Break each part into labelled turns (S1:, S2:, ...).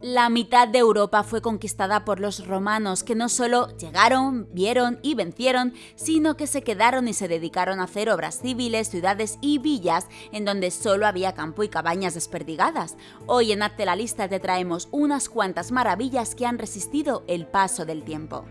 S1: La mitad de Europa fue conquistada por los romanos, que no solo llegaron, vieron y vencieron, sino que se quedaron y se dedicaron a hacer obras civiles, ciudades y villas en donde solo había campo y cabañas desperdigadas. Hoy en Hazte la lista te traemos unas cuantas maravillas que han resistido el paso del tiempo.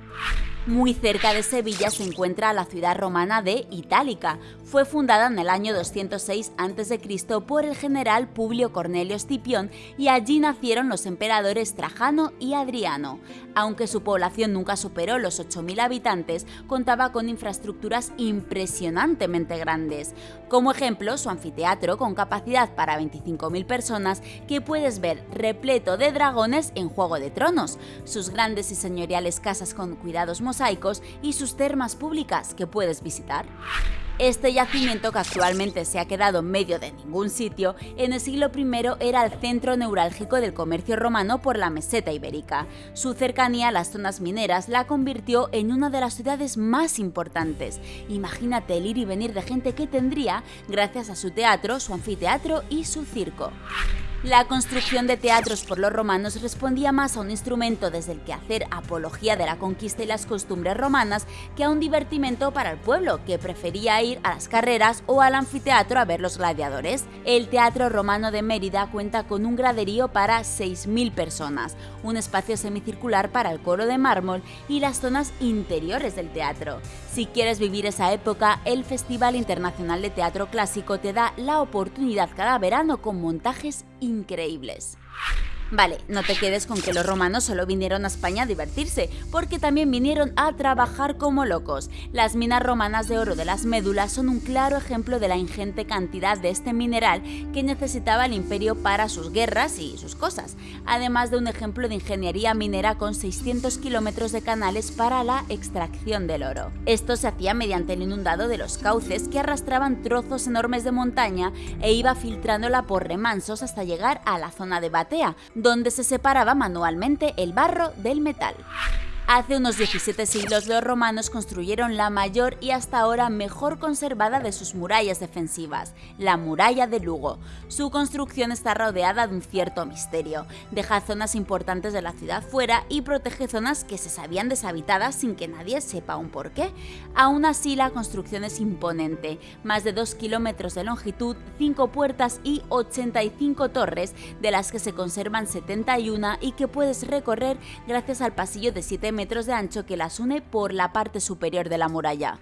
S1: Muy cerca de Sevilla se encuentra la ciudad romana de Itálica. Fue fundada en el año 206 a.C. por el general Publio Cornelio Escipión y allí nacieron los emperadores Trajano y Adriano. Aunque su población nunca superó los 8.000 habitantes, contaba con infraestructuras impresionantemente grandes. Como ejemplo, su anfiteatro con capacidad para 25.000 personas que puedes ver repleto de dragones en Juego de Tronos, sus grandes y señoriales casas con cuidados y sus termas públicas que puedes visitar. Este yacimiento, que actualmente se ha quedado en medio de ningún sitio, en el siglo I era el centro neurálgico del comercio romano por la meseta ibérica. Su cercanía a las zonas mineras la convirtió en una de las ciudades más importantes. Imagínate el ir y venir de gente que tendría gracias a su teatro, su anfiteatro y su circo. La construcción de teatros por los romanos respondía más a un instrumento desde el que hacer apología de la conquista y las costumbres romanas que a un divertimento para el pueblo, que prefería ir a las carreras o al anfiteatro a ver los gladiadores. El Teatro Romano de Mérida cuenta con un graderío para 6.000 personas, un espacio semicircular para el coro de mármol y las zonas interiores del teatro. Si quieres vivir esa época, el Festival Internacional de Teatro Clásico te da la oportunidad cada verano con montajes increíbles. Vale, no te quedes con que los romanos solo vinieron a España a divertirse, porque también vinieron a trabajar como locos. Las minas romanas de oro de las médulas son un claro ejemplo de la ingente cantidad de este mineral que necesitaba el imperio para sus guerras y sus cosas, además de un ejemplo de ingeniería minera con 600 kilómetros de canales para la extracción del oro. Esto se hacía mediante el inundado de los cauces que arrastraban trozos enormes de montaña e iba filtrándola por remansos hasta llegar a la zona de Batea, donde se separaba manualmente el barro del metal. Hace unos 17 siglos los romanos construyeron la mayor y hasta ahora mejor conservada de sus murallas defensivas, la muralla de Lugo. Su construcción está rodeada de un cierto misterio, deja zonas importantes de la ciudad fuera y protege zonas que se sabían deshabitadas sin que nadie sepa un por qué. Aún así la construcción es imponente, más de 2 kilómetros de longitud, 5 puertas y 85 torres, de las que se conservan 71 y que puedes recorrer gracias al pasillo de 7 metros de ancho que las une por la parte superior de la muralla.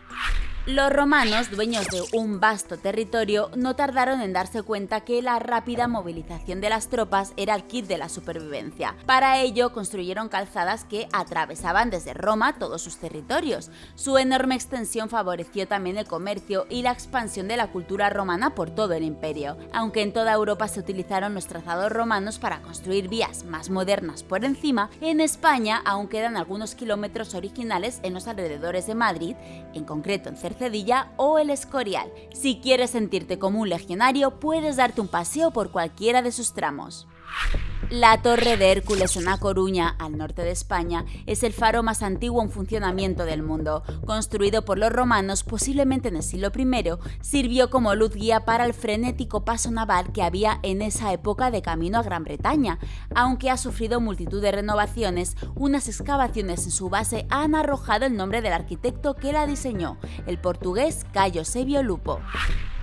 S1: Los romanos, dueños de un vasto territorio, no tardaron en darse cuenta que la rápida movilización de las tropas era el kit de la supervivencia. Para ello construyeron calzadas que atravesaban desde Roma todos sus territorios. Su enorme extensión favoreció también el comercio y la expansión de la cultura romana por todo el imperio. Aunque en toda Europa se utilizaron los trazados romanos para construir vías más modernas por encima, en España aún quedan algunos kilómetros originales en los alrededores de Madrid, en concreto en Cercedilla, Cedilla o el Escorial. Si quieres sentirte como un legionario, puedes darte un paseo por cualquiera de sus tramos. La Torre de Hércules en A Coruña, al norte de España, es el faro más antiguo en funcionamiento del mundo. Construido por los romanos posiblemente en el siglo I, sirvió como luz guía para el frenético paso naval que había en esa época de camino a Gran Bretaña. Aunque ha sufrido multitud de renovaciones, unas excavaciones en su base han arrojado el nombre del arquitecto que la diseñó, el portugués Cayo Sebio Lupo.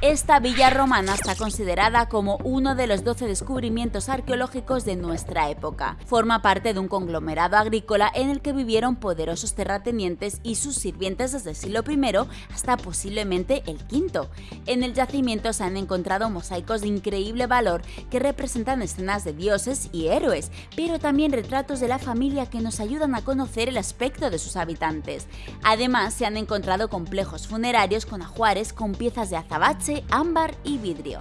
S1: Esta villa romana está considerada como uno de los 12 descubrimientos arqueológicos de nuestra época. Forma parte de un conglomerado agrícola en el que vivieron poderosos terratenientes y sus sirvientes desde el siglo I hasta posiblemente el V. En el yacimiento se han encontrado mosaicos de increíble valor que representan escenas de dioses y héroes, pero también retratos de la familia que nos ayudan a conocer el aspecto de sus habitantes. Además, se han encontrado complejos funerarios con ajuares con piezas de azabache ámbar y vidrio.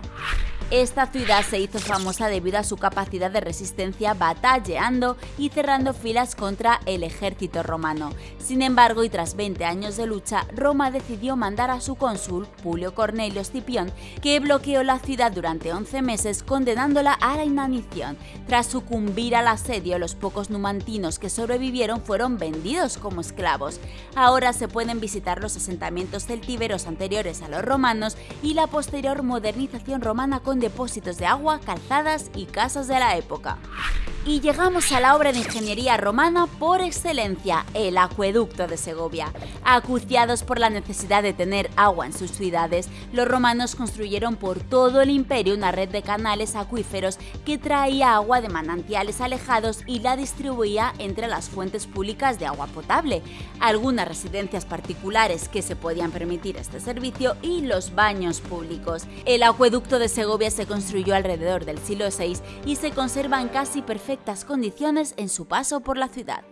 S1: Esta ciudad se hizo famosa debido a su capacidad de resistencia batalleando y cerrando filas contra el ejército romano. Sin embargo, y tras 20 años de lucha, Roma decidió mandar a su cónsul, Publio Cornelio Escipión, que bloqueó la ciudad durante 11 meses condenándola a la inanición. Tras sucumbir al asedio, los pocos numantinos que sobrevivieron fueron vendidos como esclavos. Ahora se pueden visitar los asentamientos celtíberos anteriores a los romanos y la posterior modernización romana con depósitos de agua, calzadas y casas de la época. Y llegamos a la obra de ingeniería romana por excelencia, el acueducto de Segovia. Acuciados por la necesidad de tener agua en sus ciudades, los romanos construyeron por todo el imperio una red de canales acuíferos que traía agua de manantiales alejados y la distribuía entre las fuentes públicas de agua potable, algunas residencias particulares que se podían permitir este servicio y los baños públicos. El acueducto de Segovia se construyó alrededor del siglo VI y se conserva en casi perfecto condiciones en su paso por la ciudad.